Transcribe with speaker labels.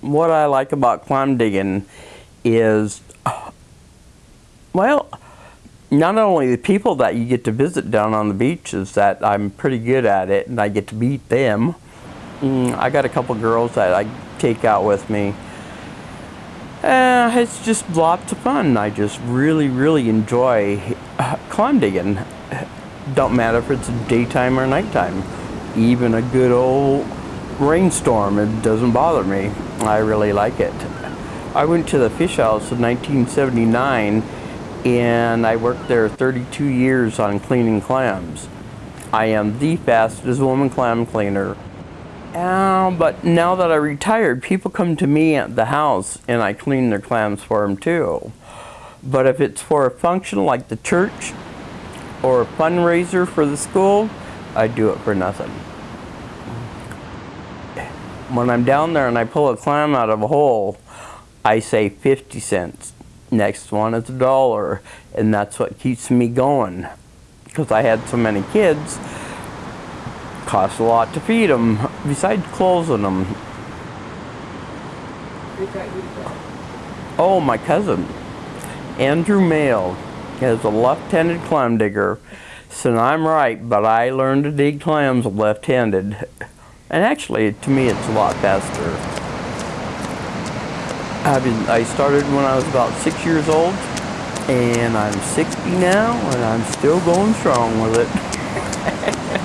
Speaker 1: what I like about clam digging is, well, not only the people that you get to visit down on the beach is that I'm pretty good at it and I get to meet them. Mm, I got a couple girls that I take out with me. Uh, it's just lots of fun. I just really, really enjoy clam digging. Don't matter if it's daytime or nighttime. Even a good old rainstorm, it doesn't bother me. I really like it. I went to the fish house in 1979 and I worked there 32 years on cleaning clams. I am the fastest woman clam cleaner. Uh, but now that I retired, people come to me at the house and I clean their clams for them too. But if it's for a function like the church or a fundraiser for the school, I do it for nothing. When I'm down there and I pull a clam out of a hole, I say 50 cents. Next one is a dollar, and that's what keeps me going. Because I had so many kids, costs a lot to feed them, besides closing them. Oh, my cousin, Andrew Mail, is a left-handed clam digger. So I'm right, but I learned to dig clams left-handed. And actually, to me, it's a lot faster. I've I started when I was about six years old, and I'm 60 now, and I'm still going strong with it.